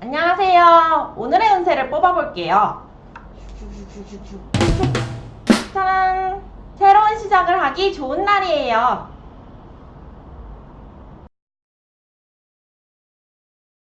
안녕하세요. 오늘의 운세를 뽑아볼게요. 짜란! 새로운 시작을 하기 좋은 날이에요.